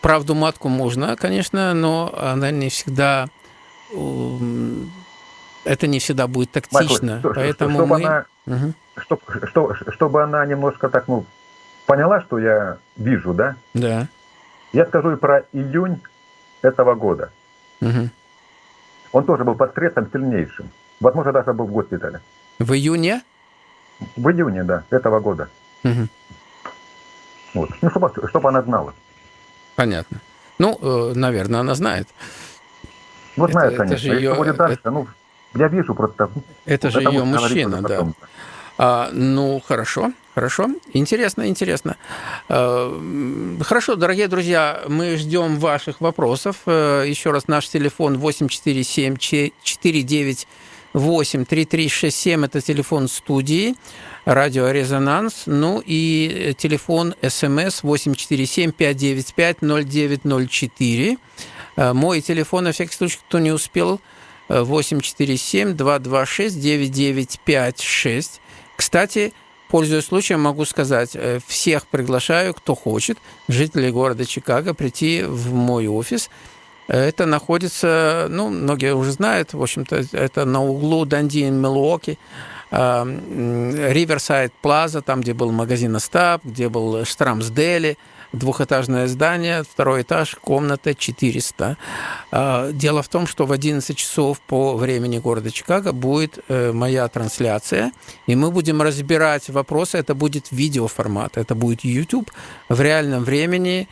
Правду матку можно, конечно, но она не всегда это не всегда будет тактично. Майкл, поэтому чтобы мы... она, угу. чтоб, что, чтобы она немножко так, ну, поняла, что я вижу, да? Да. Я скажу и про июнь этого года. Угу. Он тоже был под стрессом сильнейшим. Возможно, даже был в госпитале. В июне? В июне, да, этого года. Угу. Вот. Ну, чтобы, чтобы она знала. Понятно. Ну, э, наверное, она знает. Ну, знает, это, конечно. Это же ее, будет дальше, это, ну, я вижу просто... Это же ее мужчина, да. А, ну, хорошо, хорошо. Интересно, интересно. А, хорошо, дорогие друзья, мы ждем ваших вопросов. Э, Еще раз, наш телефон 847 49 83367 это телефон студии радио «Резонанс». Ну и телефон СМС 847-595-0904. Мой телефон, на всякий случай, кто не успел, 847-226-9956. Кстати, пользуясь случаем, могу сказать, всех приглашаю, кто хочет, жителей города Чикаго, прийти в мой офис. Это находится, ну, многие уже знают, в общем-то, это на углу Данди и Милуоки. Риверсайд Плаза, там, где был магазин Остап, где был Штрамс Дели, двухэтажное здание, второй этаж, комната 400. А, дело в том, что в 11 часов по времени города Чикаго будет э, моя трансляция, и мы будем разбирать вопросы. Это будет видеоформат, это будет YouTube в реальном времени.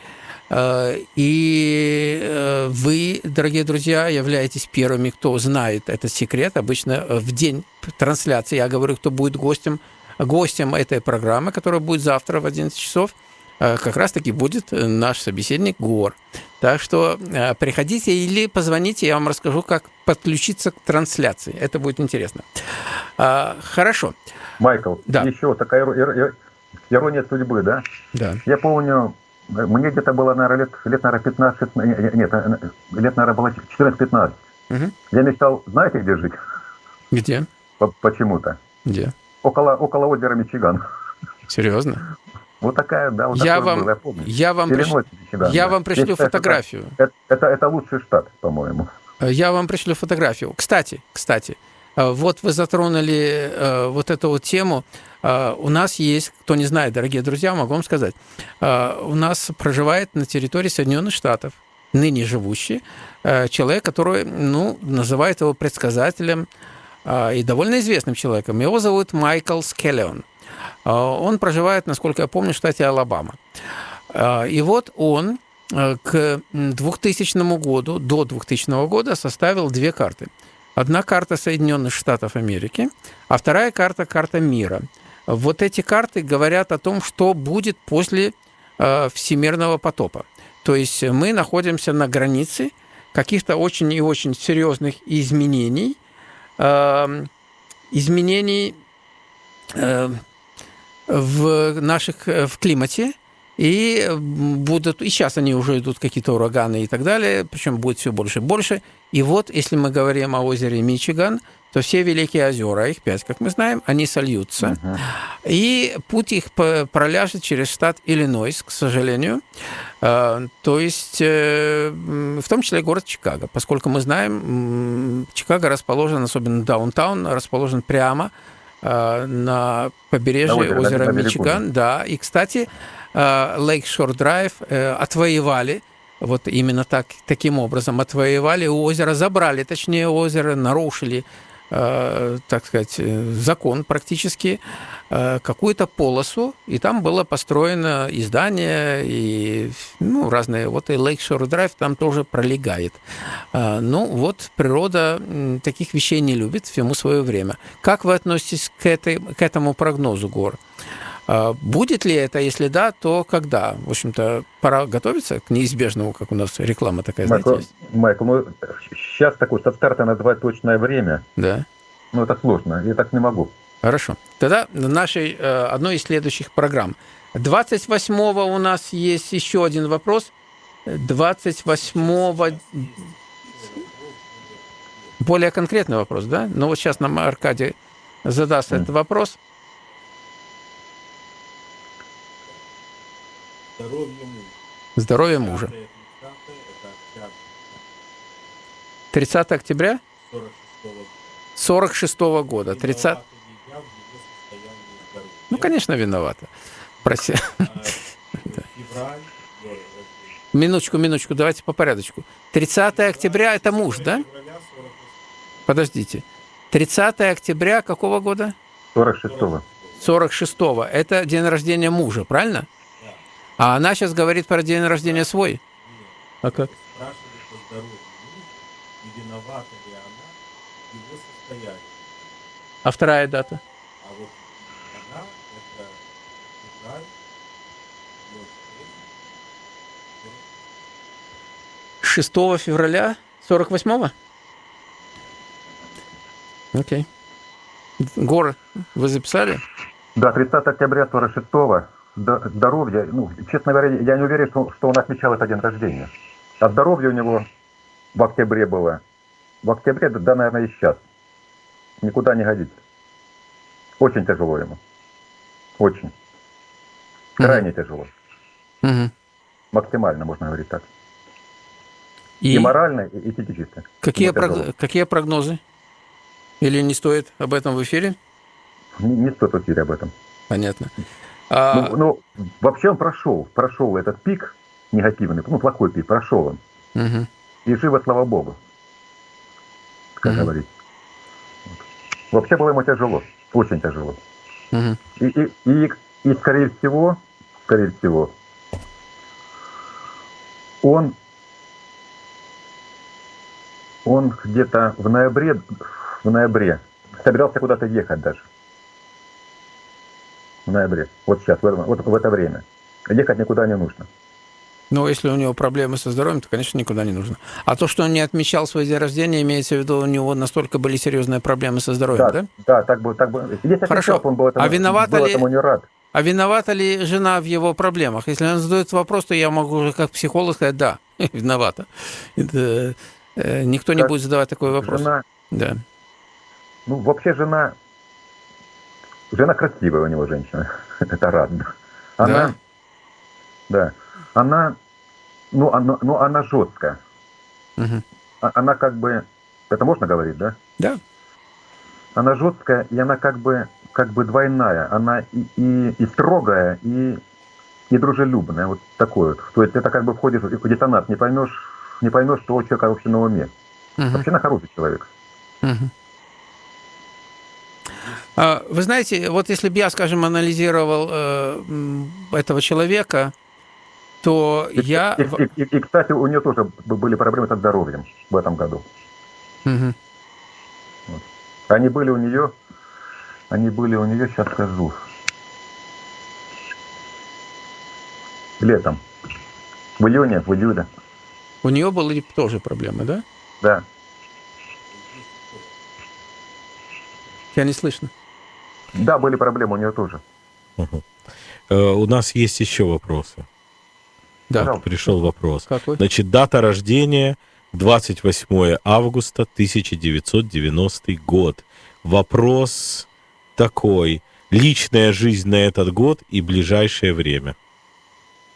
Э, и э, вы, дорогие друзья, являетесь первыми, кто знает этот секрет. Обычно в день трансляции я говорю, кто будет гостем, гостем этой программы, которая будет завтра в 11 часов, э, как раз-таки будет наш собеседник Гор. Так что приходите или позвоните, я вам расскажу, как подключиться к трансляции. Это будет интересно. Хорошо. Майкл, да. еще такая ирония судьбы, да? Да. Я помню, мне где-то было, наверное, лет, лет наверное, 15, нет, э, лет, наверное, было 14-15. Угу. Я мечтал, знаете, где жить? Где? Почему-то. Где? Около, около озера Мичиган. Серьезно? Вот такая, да, вот я вам, было, я помню. Я вам, приш... Мичиган, я да. вам пришлю Здесь, фотографию. Это, это, это лучший штат, по-моему. Я вам пришлю фотографию. Кстати, кстати, э, вот вы затронули э, вот эту вот тему. А, у нас есть, кто не знает, дорогие друзья, могу вам сказать, у нас проживает на территории Соединенных Штатов ныне живущий человек, который, ну, называют его предсказателем и довольно известным человеком. Его зовут Майкл Скеллион. Он проживает, насколько я помню, в штате Алабама. И вот он к 2000 году, до 2000 года составил две карты. Одна карта Соединенных Штатов Америки, а вторая карта – карта мира – вот эти карты говорят о том, что будет после э, всемирного потопа. То есть мы находимся на границе каких-то очень и очень серьезных изменений, э, изменений э, в наших в климате, и будут, и сейчас они уже идут какие-то ураганы и так далее, причем будет все больше и больше. И вот, если мы говорим о озере Мичиган, то все великие озера, их пять, как мы знаем, они сольются. Uh-huh. И путь их проляжет через штат Иллинойс, к сожалению. А, то есть, э, в том числе город Чикаго, поскольку мы знаем, Чикаго расположен, особенно даунтаун, расположен прямо на побережье на озера, озера Мичиган. Да, и, кстати, Лейкшор Драйв э, отвоевали вот именно так, таким образом отвоевали озеро, забрали, точнее, озеро, нарушили Э, так сказать, э, закон практически, э, какую-то полосу, и там было построено и здание, и ну, разные, вот и Lakeshore Drive там тоже пролегает. Ну, вот природа таких вещей не любит, всему свое время. Как вы относитесь к, этой, к этому прогнозу гор? А, будет ли это? Если да, то когда? В общем-то, пора готовиться к неизбежному, как у нас реклама такая, Майкл, знаете, есть. Майкл, ну, сейчас такое со старта назвать точное время. Да. Ну, это сложно, я так не могу. Хорошо. Тогда нашей э, одной из следующих программ. 28-го у нас есть еще один вопрос. 28-го... Более конкретный вопрос, да? Ну, вот сейчас нам Аркадий задаст mm. этот вопрос. Здоровье мужа. Здоровье мужа. 30 октября 46 -го года. 30... Ну, конечно, виновата. Проси. Минуточку, минуточку, давайте по порядочку. 30 октября – это муж, да? Подождите. 30 октября какого года? 46-го. 46-го. Это день рождения мужа, правильно? А она сейчас говорит про день рождения свой. А как? А вторая дата? А вот она, это февраль, 6 февраля 48-го? Окей. Гор, вы записали? Да, 30 октября 46-го здоровья, ну, честно говоря, я не уверен, что, что он отмечал этот день рождения. А здоровье у него в октябре было. В октябре, да, наверное, и сейчас. Никуда не годится. Очень тяжело ему. Очень. Крайне угу. тяжело. Угу. Максимально, можно говорить так. И, и морально, и, и физически. Какие, прог... Какие прогнозы? Или не стоит об этом в эфире? Не, не стоит в эфире об этом. Понятно. А... Ну, ну, вообще он прошел, прошел этот пик негативный, ну, плохой пик, прошел он. Угу. И живо, слава богу, как угу. говорить. Вообще было ему тяжело, очень тяжело. Угу. И, и, и, и, скорее всего, скорее всего, он, он где-то в ноябре, в ноябре собирался куда-то ехать даже в ноябре, вот сейчас, в это, вот в это время. Ехать никуда не нужно. Ну, если у него проблемы со здоровьем, то, конечно, никуда не нужно. А то, что он не отмечал свой день рождения, имеется в виду, у него настолько были серьезные проблемы со здоровьем, да? Да, да так бы, так бы. Если Хорошо. он был этому, а виновата был ли... этому не рад. А виновата ли жена в его проблемах? Если он задает вопрос, то я могу уже как психолог сказать, да, виновата. Это, э, никто не будет задавать такой вопрос. Жена... Да. Ну, вообще жена Жена красивая у него женщина. Это радно. Она, да. да. Она, ну, она, ну, она жесткая. Угу. Она как бы, это можно говорить, да? Да. Она жесткая, и она как бы, как бы двойная. Она и, и, и строгая, и, и дружелюбная. Вот такой вот. То есть это как бы входишь в детонат, не поймешь, не поймешь, что у человека вообще на уме. Угу. Вообще на хороший человек. Угу. А, вы знаете, вот если бы я, скажем, анализировал э, этого человека, то и, я... И, и, и, кстати, у нее тоже были проблемы со здоровьем в этом году. Угу. Вот. Они были у нее, они были у нее, сейчас скажу, летом, в июне, в июле. У нее были тоже проблемы, да? Да. Я не слышно. Да, были проблемы у нее тоже. Угу. у нас есть еще вопросы. Да. Пришел вопрос. Какой? Значит, дата рождения 28 августа 1990 год. Вопрос такой. Личная жизнь на этот год и ближайшее время.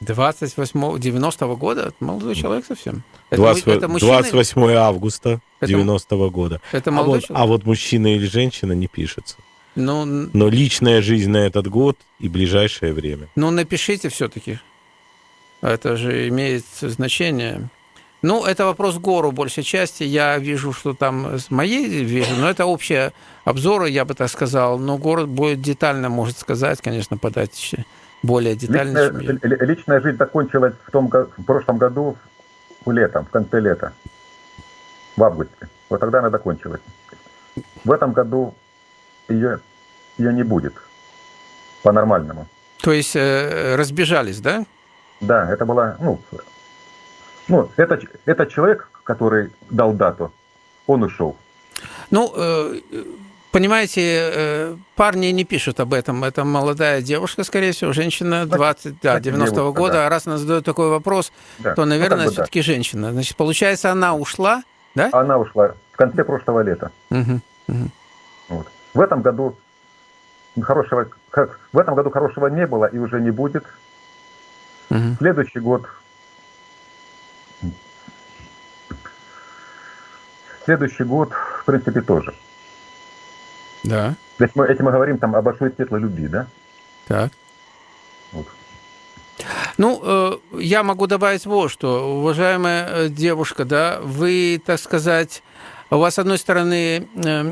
28 90-го года? Молодой человек совсем. Это, 20, это мужчина... 28 августа 90-го года. Это молодой а вот, человек? А вот мужчина или женщина не пишется. Ну, Но личная жизнь на этот год и ближайшее время. Ну, напишите все-таки. Это же имеет значение. Ну, это вопрос гору большей части. Я вижу, что там с моей вижу, но это общие обзоры, я бы так сказал. Но город будет детально может сказать, конечно, подать более детально. Личная, личная жизнь закончилась в, том, в прошлом году, в летом, в конце лета, в августе. Вот тогда она закончилась. В этом году ее, ее не будет по-нормальному. То есть э, разбежались, да? Да, это была, ну, ну это, это человек, который дал дату, он ушел. Ну, э, понимаете, э, парни не пишут об этом. Это молодая девушка, скорее всего, женщина 20, да, 90-го года. Да. А раз она задает такой вопрос, да. то, наверное, ну, все-таки да. женщина. Значит, получается, она ушла, да? Она ушла в конце прошлого лета. Угу, угу. Вот. В этом году хорошего, в этом году хорошего не было и уже не будет. Угу. Следующий год. Следующий год, в принципе, тоже. Да. Ведь мы, этим мы говорим там о большой светлой любви, да? Так. Вот. Ну, э, я могу добавить вот что, уважаемая э, девушка, да, вы, так сказать, у вас, с одной стороны, э,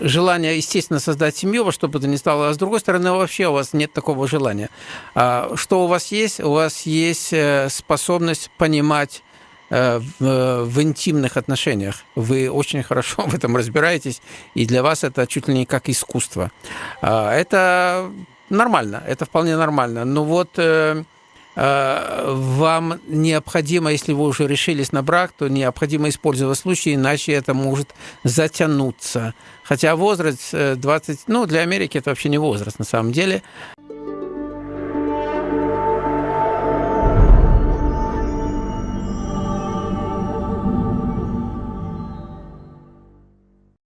желание, естественно, создать семью, во что бы то ни стало, а с другой стороны, вообще у вас нет такого желания. А что у вас есть? У вас есть способность понимать в, в интимных отношениях. Вы очень хорошо в этом разбираетесь, и для вас это чуть ли не как искусство. А это нормально, это вполне нормально. Но вот э, э, вам необходимо, если вы уже решились на брак, то необходимо использовать случай, иначе это может затянуться. Хотя возраст 20, э, ну, для Америки это вообще не возраст на самом деле.